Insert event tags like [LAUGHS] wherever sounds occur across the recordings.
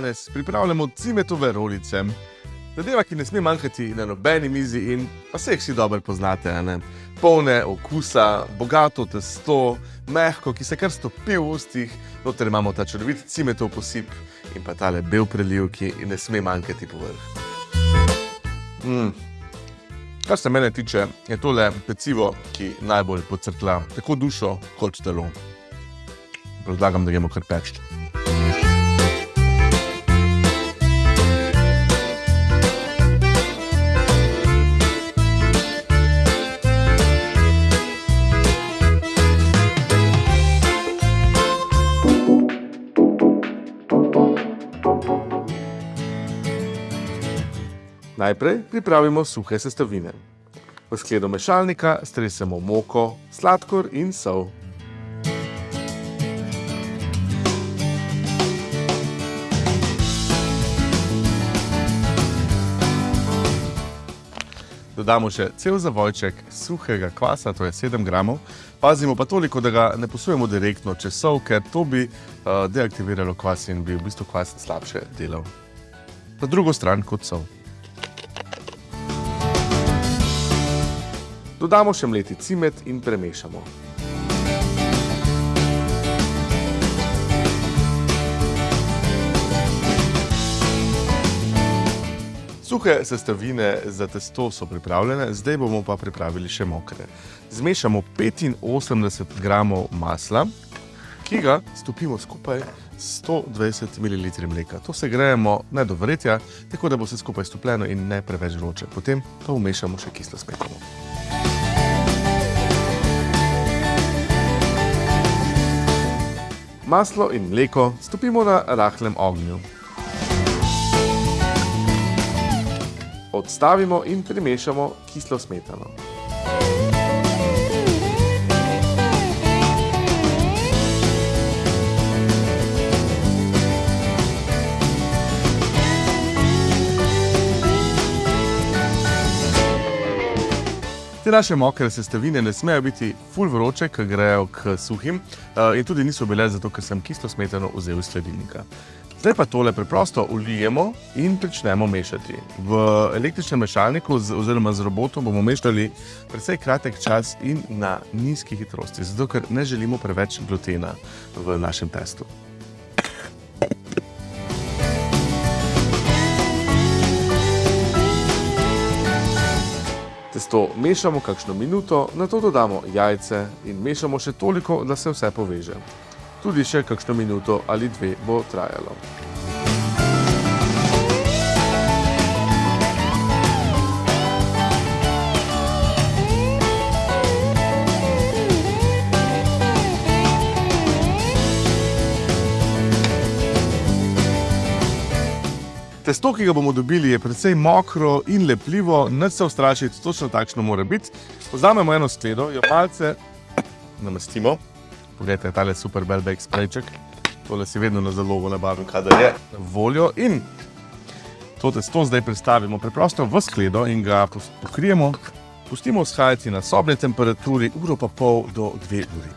danes pripravljamo cimetove rolice. Zadeva, ki ne sme manjkati na nobeni mizi in pa se jih vsi dobro poznate. Ne? Polne okusa, bogato testo, mehko, ki se kar stopi v ustih, noter imamo ta čudovit cimetov posip in pa tale bel preliv, ki ne sme manjkati povrh. Mm. Kar se mene tiče, je tole pecivo, ki najbolj pocrkla tako dušo kot telo. Predlagam, da gremo kar peči. Najprej pripravimo suhe sestavine. V skledo mešalnika stresemo moko, sladkor in sol. Dodamo še cel zavojček suhega kvasa, to je 7 gramov. Pazimo pa toliko, da ga ne posujemo direktno čez sol, ker to bi uh, deaktiviralo kvas in bi v bistvu kvas slabše delal. Na drugo stran kot sol. Dodamo še mleti cimet in premešamo. Suhe sestavine za testo so pripravljene, zdaj bomo pa pripravili še mokre. Zmešamo 85 gramov masla, ki ga stopimo skupaj s 120 ml mleka. To se grejemo ne do vretja, tako da bo vse skupaj stopljeno in ne preveč vroče. Potem pa vmešamo še kislo smetano. Maslo in mleko stopimo na rahlem ognju. Odstavimo in primešamo kislo smetano. Te naše mokre sestavine ne smejo biti ful vroče, ker grejo k suhim eh, in tudi niso bile zato, ker sem kislo smetano vzel iz sledilnika. Zdaj pa tole preprosto ulijemo in pričnemo mešati. V električnem mešalniku oziroma z robotom bomo mešali precej kratek čas in na nizki hitrosti, zato ker ne želimo preveč glutena v našem testu. Testo mešamo kakšno minuto, na to dodamo jajce in mešamo še toliko, da se vse poveže. Tudi še kakšno minuto ali dve bo trajalo. Testo, ki ga bomo dobili, je precej mokro in lepljivo, nič se ustrašiti, točno takšno mora biti. Vzamemo eno skledo, jo malce namestimo. Poglejte, tale super Belbek sprejček. Tole si vedno na zalogo nabavim, kadar je voljo. In to testo zdaj predstavimo preprosto v skledo in ga pokrijemo. Pustimo vzhajati na sobni temperaturi uro pa pol do dve uri.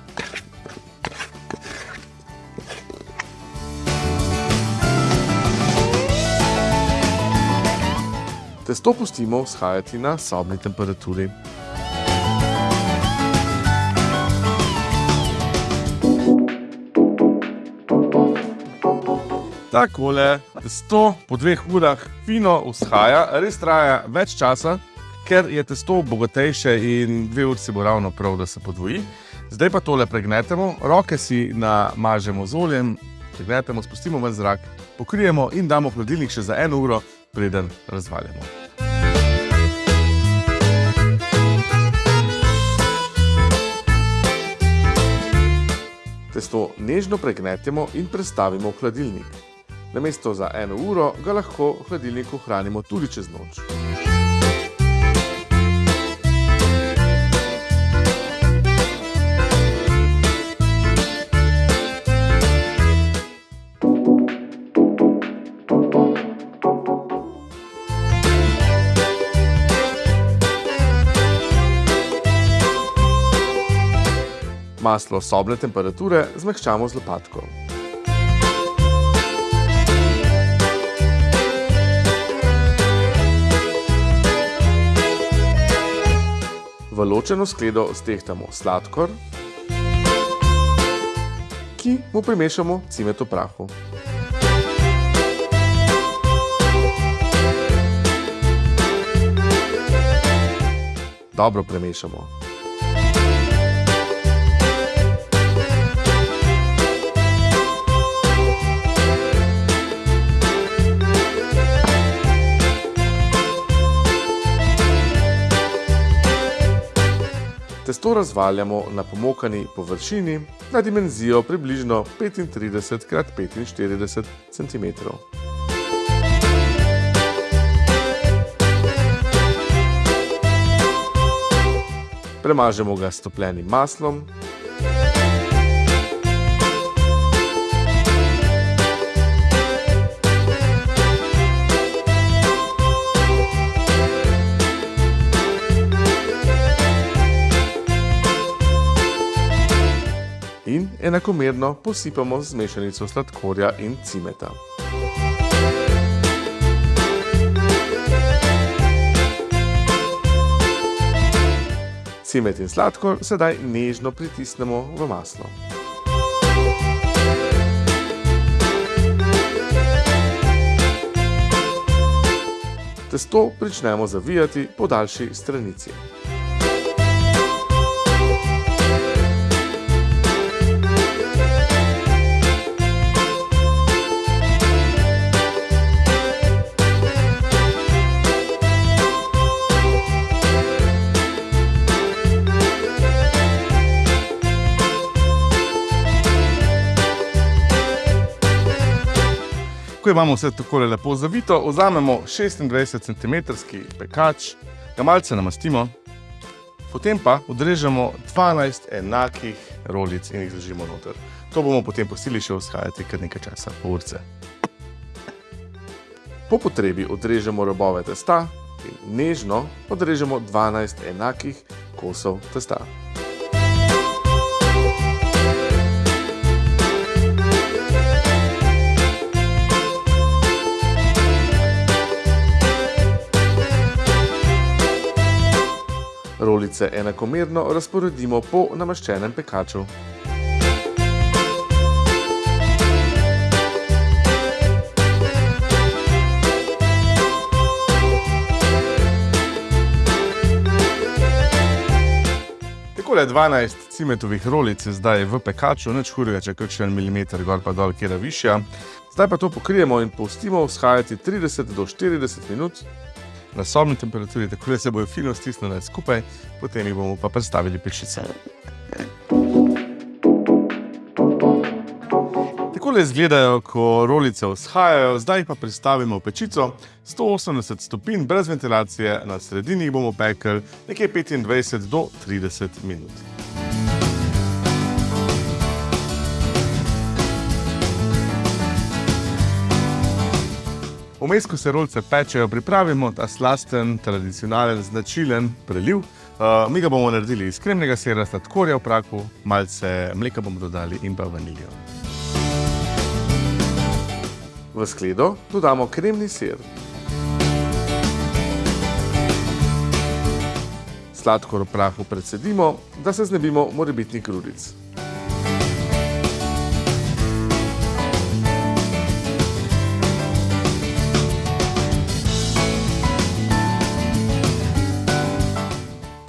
Testo pustimo vzhajati na sobni temperaturi. Takole, testo po dveh urah fino vzhaja, res traja več časa, ker je testo bogatejše in dve uri si bo ravno prav, da se podvoji. Zdaj pa tole pregnetemo, roke si namažemo z oljem, pregnetemo, spustimo ven zrak, pokrijemo in damo v hladilnik še za eno uro, preden razvaljamo. Testo nežno pregnetemo in prestavimo v hladilnik. Namesto za eno uro ga lahko v hladilniku hranimo tudi čez noč. Maslo sobne temperature zmehčamo z lopatko. V ločeno skledo stehtamo sladkor, ki mu primešamo cimeto prahu. Dobro premešamo. Testo razvaljamo na pomokani površini na dimenzijo približno 35 x 45 cm. Premažemo ga s topljenim maslom. Enakomerno posipamo z mešanico sladkorja in cimeta. Cimet in sladkor sedaj nežno pritisnemo v maslo. Testo pričnemo zavijati po daljši stranici. Imamo vse tako lepo zavito, vzamemo 26 cm pekač, ga malce namastimo, potem pa odrežemo 12 enakih rolic in jih zložimo noter. To bomo potem pustili še vzhajati kar nekaj časa, pol urce. Po potrebi odrežemo robove testa in nežno odrežemo 12 enakih kosov testa. Rolice enakomerno razporedimo po namaščenem pekaču. Takole 12 cimetovih rolic je zdaj v pekaču, nič hudega, če kakšen milimeter gor pa dol, kjera višja. Zdaj pa to pokrijemo in pustimo vzhajati 30 do 40 minut na sobni temperaturi, tako da se bojo fino stisnile skupaj, potem jih bomo pa predstavili pečice. Takole izgledajo, ko rolice vzhajajo, zdaj jih pa predstavimo v pečico. 180 stopinj, brez ventilacije, na sredini jih bomo pekli nekje 25 do 30 minut. Vmes, ko se rolice pečejo, pripravimo ta slasten, tradicionalen, značilen preliv. Uh, mi ga bomo naredili iz kremnega sira, sladkorja v prahu, malce mleka bomo dodali in pa vaniljo. V skledo dodamo kremni sir. Sladkor v prahu precedimo, da se znebimo morebitnih grudic.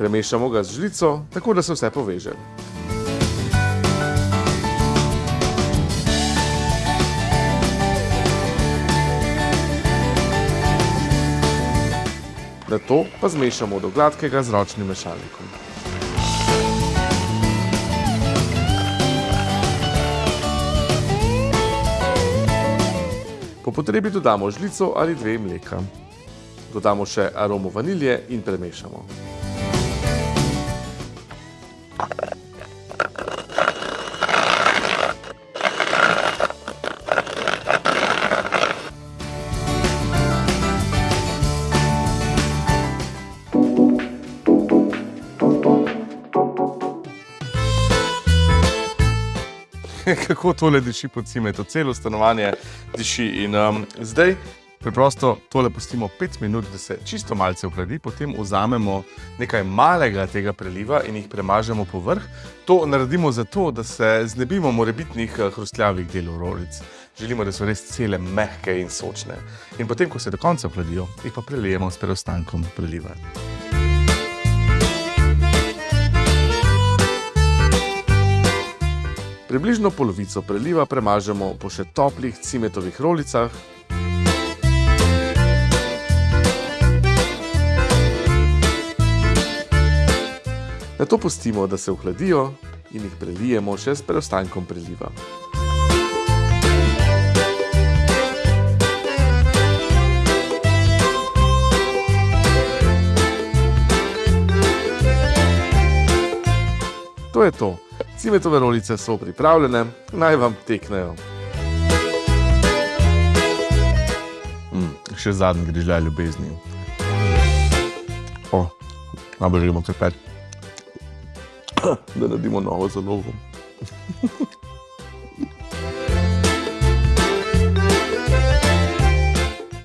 Premešamo ga z žlico, tako da se vse poveže. Nato pa zmešamo do gladkega z ročnim mešalnikom. Po potrebi dodamo žlico ali dve mleka. Dodamo še aromo vanilje in premešamo. [LAUGHS] Kako tole diši po cimetu, celo stanovanje diši. In um, zdaj Preprosto tole pustimo 5 minut, da se čisto malce ohladi, potem vzamemo nekaj malega tega preliva in jih premažemo po vrh. To naredimo zato, da se znebimo morebitnih eh, hrustljavih delov rolic. Želimo, da so res cele mehke in sočne. In potem, ko se do konca ohladijo, jih pa prelijemo s preostankom preliva. Približno polovico preliva premažemo po še toplih cimetovih rolicah. Na to pustimo, da se ohladijo in jih prelijemo še s preostankom preliva. To je to. Cimetove rolice so pripravljene, naj vam teknejo. Mm, še zadnji grižljaj ljubezni. O, najbolj kar pet. [CLEARS THROAT] Da naredimo novo za novo.